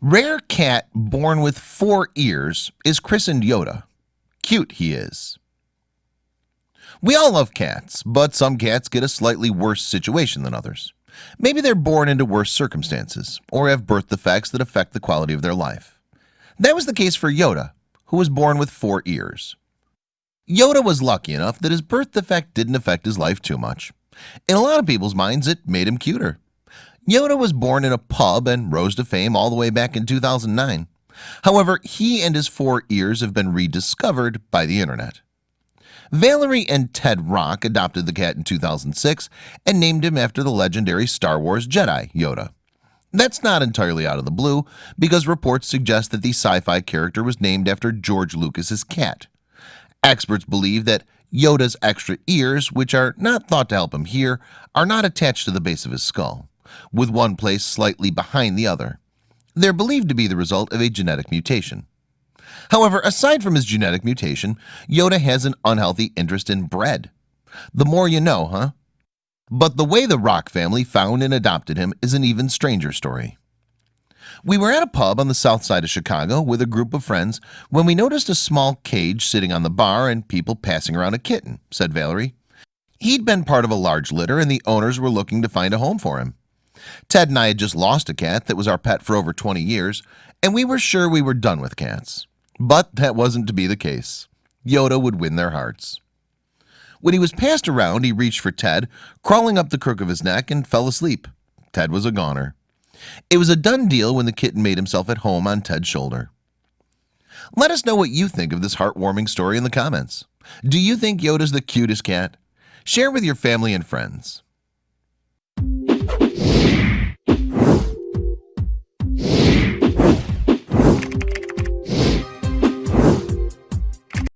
Rare cat born with four ears is christened Yoda. Cute he is. We all love cats, but some cats get a slightly worse situation than others. Maybe they're born into worse circumstances or have birth defects that affect the quality of their life. That was the case for Yoda, who was born with four ears. Yoda was lucky enough that his birth defect didn't affect his life too much. In a lot of people's minds, it made him cuter. Yoda was born in a pub and rose to fame all the way back in 2009 However, he and his four ears have been rediscovered by the internet. Valerie and Ted Rock adopted the cat in 2006 and named him after the legendary Star Wars Jedi Yoda. That's not entirely out of the blue because reports suggest that the sci-fi character was named after George Lucas's cat. Experts believe that Yoda's extra ears which are not thought to help him hear are not attached to the base of his skull with one place slightly behind the other. They're believed to be the result of a genetic mutation. However, aside from his genetic mutation Yoda has an unhealthy interest in bread. The more you know, huh? But the way the Rock family found and adopted him is an even stranger story. We were at a pub on the south side of Chicago with a group of friends when we noticed a small cage sitting on the bar and people passing around a kitten said Valerie. He'd been part of a large litter and the owners were looking to find a home for him Ted and I had just lost a cat that was our pet for over 20 years and we were sure we were done with cats. But that wasn't to be the case. Yoda would win their hearts. When he was passed around he reached for Ted crawling up the crook of his neck and fell asleep. Ted was a goner. It was a done deal when the kitten made himself at home on Ted's shoulder. Let us know what you think of this heartwarming story in the comments. Do you think Yoda's the cutest cat? Share with your family and friends